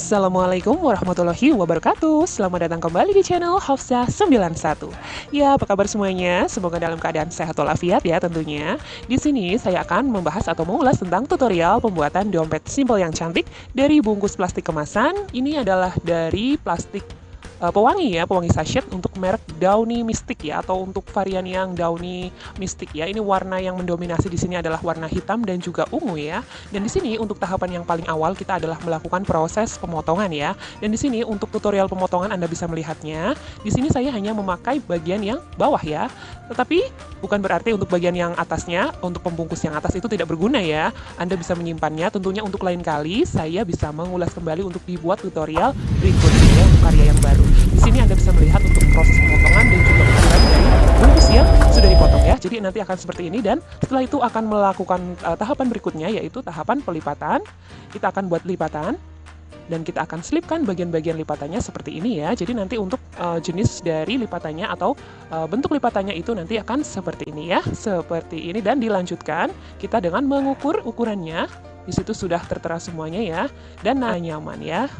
Assalamualaikum warahmatullahi wabarakatuh. Selamat datang kembali di channel Hafsah 91 Ya, apa kabar semuanya? Semoga dalam keadaan sehat walafiat ya tentunya. Di sini saya akan membahas atau mengulas tentang tutorial pembuatan dompet simple yang cantik Dari bungkus plastik kemasan. Ini adalah dari plastik uh, pewangi ya, pewangi sachet untuk merek Downy Mystic ya atau untuk varian yang Downy Mystic ya. Ini warna yang mendominasi di sini adalah warna hitam dan juga ungu ya. Dan di sini untuk tahapan yang paling awal kita adalah melakukan proses pemotongan ya. Dan di sini untuk tutorial pemotongan Anda bisa melihatnya. Di sini saya hanya memakai bagian yang bawah ya. Tetapi bukan berarti untuk bagian yang atasnya, untuk pembungkus yang atas itu tidak berguna ya. Anda bisa menyimpannya tentunya untuk lain kali saya bisa mengulas kembali untuk dibuat tutorial berikutnya ya, karya yang baru. Anda bisa melihat untuk proses pemotongan dan juga ukuran dari bungkus yang sudah dipotong ya. Jadi nanti akan seperti ini dan setelah itu akan melakukan uh, tahapan berikutnya yaitu tahapan pelipatan. Kita akan buat lipatan dan kita akan selipkan bagian-bagian lipatannya seperti ini ya. Jadi nanti untuk uh, jenis dari lipatannya atau uh, bentuk lipatannya itu nanti akan seperti ini ya, seperti ini dan dilanjutkan kita dengan mengukur ukurannya. Di situ sudah tertera semuanya ya dan nah, nyaman ya.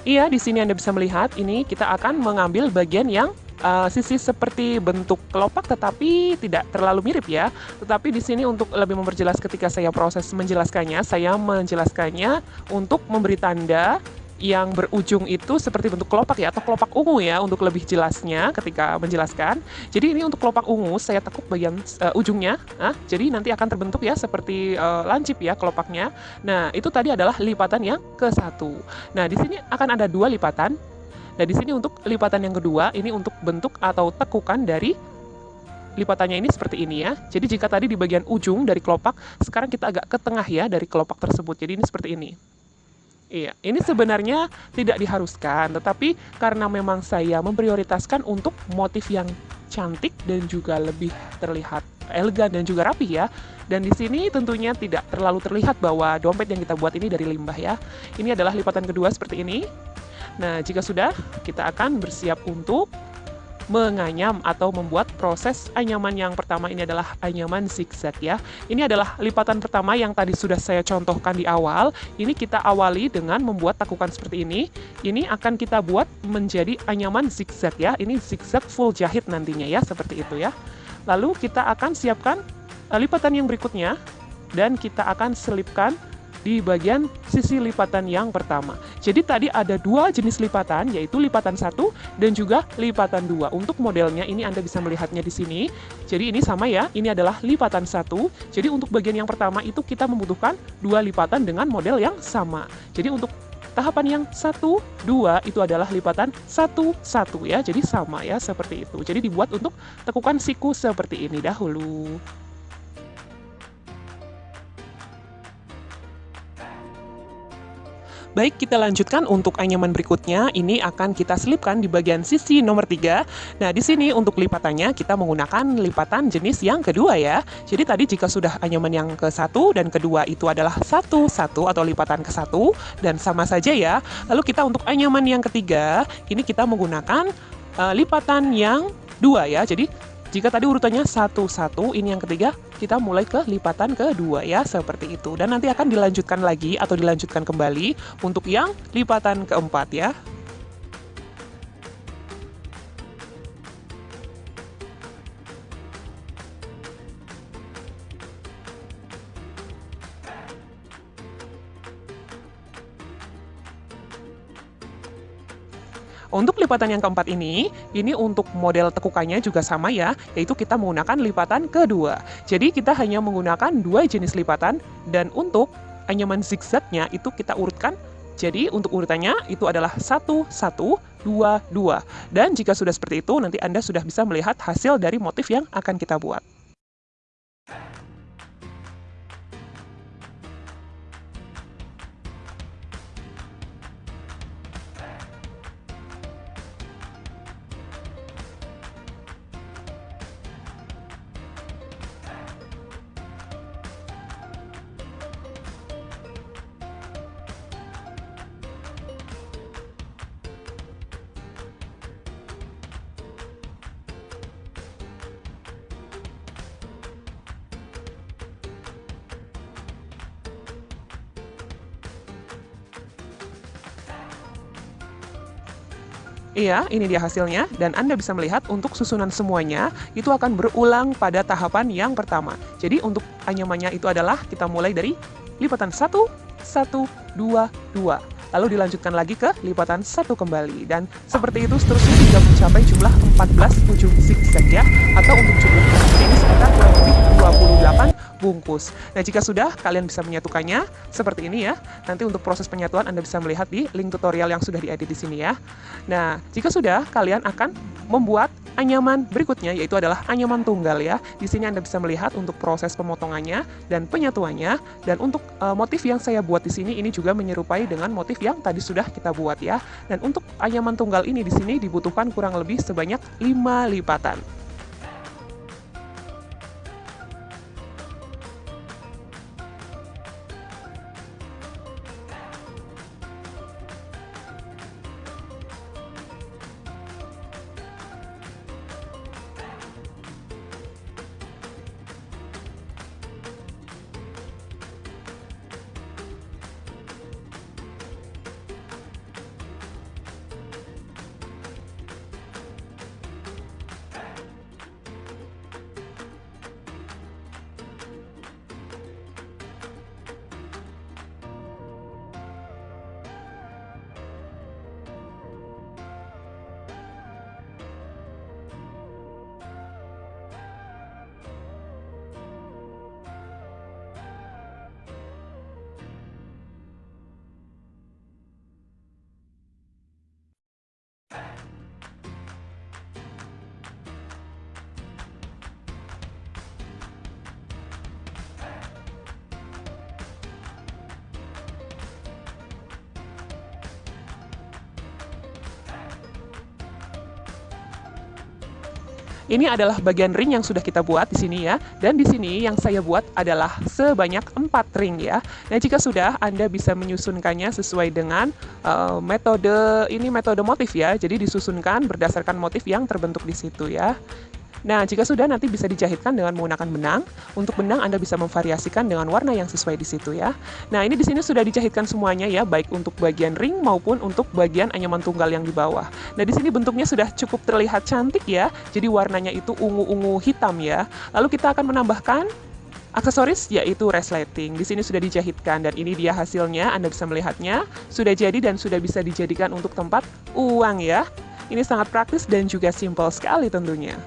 Iya, di sini Anda bisa melihat, ini kita akan mengambil bagian yang uh, sisi seperti bentuk kelopak tetapi tidak terlalu mirip ya. Tetapi di sini untuk lebih memperjelas ketika saya proses menjelaskannya, saya menjelaskannya untuk memberi tanda yang berujung itu seperti bentuk kelopak ya atau kelopak ungu ya untuk lebih jelasnya ketika menjelaskan. Jadi ini untuk kelopak ungu saya tekuk bagian uh, ujungnya. Nah, jadi nanti akan terbentuk ya seperti uh, lancip ya kelopaknya. Nah, itu tadi adalah lipatan yang ke satu. Nah, di sini akan ada dua lipatan. Nah, di sini untuk lipatan yang kedua ini untuk bentuk atau tekukan dari lipatannya ini seperti ini ya. Jadi jika tadi di bagian ujung dari kelopak, sekarang kita agak ke tengah ya dari kelopak tersebut. Jadi ini seperti ini. Iya, ini sebenarnya tidak diharuskan, tetapi karena memang saya memprioritaskan untuk motif yang cantik dan juga lebih terlihat elegan dan juga rapi ya. Dan di sini tentunya tidak terlalu terlihat bahwa dompet yang kita buat ini dari limbah ya. Ini adalah lipatan kedua seperti ini. Nah, jika sudah, kita akan bersiap untuk menganyam atau membuat proses anyaman yang pertama ini adalah anyaman zigzag ya. Ini adalah lipatan pertama yang tadi sudah saya contohkan di awal. Ini kita awali dengan membuat takukan seperti ini. Ini akan kita buat menjadi anyaman zigzag ya. Ini zigzag full jahit nantinya ya, seperti itu ya. Lalu kita akan siapkan eh, lipatan yang berikutnya dan kita akan selipkan di bagian sisi lipatan yang pertama. Jadi tadi ada dua jenis lipatan, yaitu lipatan satu dan juga lipatan dua. Untuk modelnya ini Anda bisa melihatnya di sini. Jadi ini sama ya, ini adalah lipatan satu. Jadi untuk bagian yang pertama itu kita membutuhkan dua lipatan dengan model yang sama. Jadi untuk tahapan yang satu, dua itu adalah lipatan satu, satu ya. Jadi sama ya, seperti itu. Jadi dibuat untuk tekukan siku seperti ini dahulu. Baik, kita lanjutkan untuk anyaman berikutnya. Ini akan kita selipkan di bagian sisi nomor 3. Nah, di sini untuk lipatannya kita menggunakan lipatan jenis yang kedua ya. Jadi tadi jika sudah anyaman yang ke satu dan kedua itu adalah satu satu atau lipatan ke satu dan sama saja ya. Lalu kita untuk anyaman yang ketiga, ini kita menggunakan uh, lipatan yang dua ya. Jadi jika tadi urutannya satu-satu, ini yang ketiga, kita mulai ke lipatan kedua ya, seperti itu. Dan nanti akan dilanjutkan lagi atau dilanjutkan kembali untuk yang lipatan keempat ya. Untuk lipatan yang keempat ini, ini untuk model tekukannya juga sama ya, yaitu kita menggunakan lipatan kedua. Jadi kita hanya menggunakan dua jenis lipatan, dan untuk anyaman zigzagnya itu kita urutkan jadi untuk urutannya itu adalah 1, 1, 2, 2. Dan jika sudah seperti itu, nanti Anda sudah bisa melihat hasil dari motif yang akan kita buat. Iya, ini dia hasilnya, dan Anda bisa melihat untuk susunan semuanya itu akan berulang pada tahapan yang pertama. Jadi untuk anyamannya itu adalah kita mulai dari lipatan 1, 1, 2, 2. Lalu dilanjutkan lagi ke lipatan satu kembali. Dan seperti itu seterusnya hingga mencapai jumlah 14 ujung zigzag ya. Atau untuk jumlah ini sekitar 28 bungkus. Nah, jika sudah, kalian bisa menyatukannya seperti ini ya. Nanti untuk proses penyatuan Anda bisa melihat di link tutorial yang sudah diedit di sini ya. Nah, jika sudah, kalian akan membuat anyaman berikutnya, yaitu adalah anyaman tunggal ya. Di sini Anda bisa melihat untuk proses pemotongannya dan penyatuannya. Dan untuk uh, motif yang saya buat di sini, ini juga menyerupai dengan motif yang tadi sudah kita buat ya. Dan untuk anyaman tunggal ini di sini dibutuhkan kurang lebih sebanyak 5 lipatan. Ini adalah bagian ring yang sudah kita buat di sini ya. Dan di sini yang saya buat adalah sebanyak 4 ring ya. Nah, jika sudah Anda bisa menyusunkannya sesuai dengan uh, metode ini metode motif ya. Jadi disusunkan berdasarkan motif yang terbentuk di situ ya. Nah, jika sudah nanti bisa dijahitkan dengan menggunakan benang. Untuk benang Anda bisa memvariasikan dengan warna yang sesuai di situ ya. Nah, ini di sini sudah dijahitkan semuanya ya, baik untuk bagian ring maupun untuk bagian anyaman tunggal yang di bawah. Nah, di sini bentuknya sudah cukup terlihat cantik ya. Jadi warnanya itu ungu-ungu hitam ya. Lalu kita akan menambahkan aksesoris yaitu resleting. Di sini sudah dijahitkan dan ini dia hasilnya. Anda bisa melihatnya. Sudah jadi dan sudah bisa dijadikan untuk tempat uang ya. Ini sangat praktis dan juga simpel sekali tentunya.